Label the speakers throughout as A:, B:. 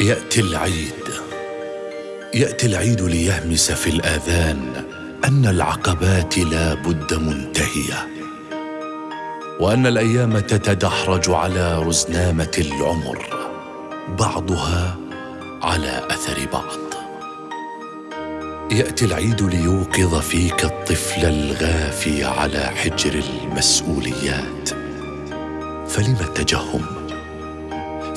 A: يأتي العيد. يأتي العيد ليهمس في الآذان أن العقبات لا بد منتهية وأن الأيام تتدحرج على رزنامة العمر بعضها على أثر بعض. يأتي العيد ليوقظ فيك الطفل الغافي على حجر المسؤوليات فلم التجهم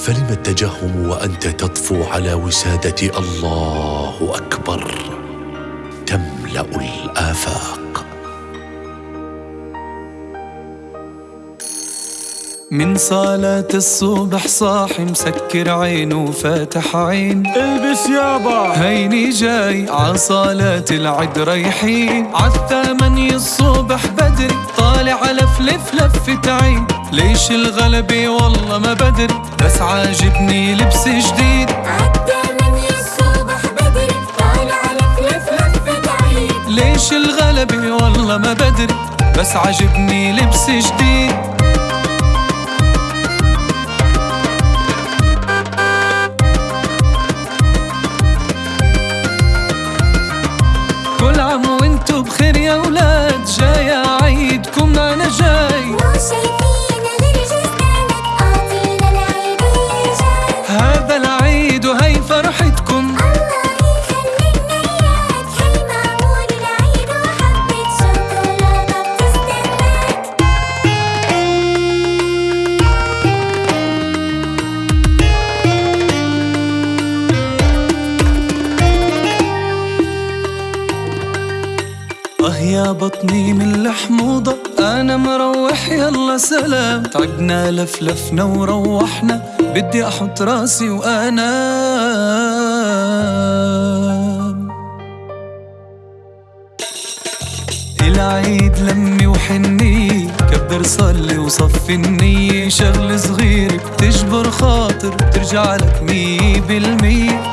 A: فلم التجهم وأنت تطفو على وسادة الله أكبر؟ تملأ الآفاق.
B: من صلاة الصبح صاحي مسكر عينه وفاتح عين.
C: البس يابا
B: هيني جاي عصالات العد رايحين عالثمانية الصبح بدري طالع لف لف لفة عين ليش الغلبة والله ما بدري بس عاجبني لبس جديد.
D: عالثمانية الصبح بدري طالع لف لف لفة عين
B: ليش الغلبة والله ما بدري بس عاجبني لبس جديد. عام وانتو بخير يا ولاد جاي عيدكم أنا جاي.
D: مو شايفين غير جسدانك أعطينا العيد جاي.
B: هذا العيد وهي فرحتكم يا بطني من الحموضة أنا مروح يلا سلام. تعبنا لفلفنا وروحنا. بدي أحط راسي وأنام العيد لمي وحني. كبر صلي وصفي النية شغل صغير بتجبر خاطر بترجع لك مية بالمية.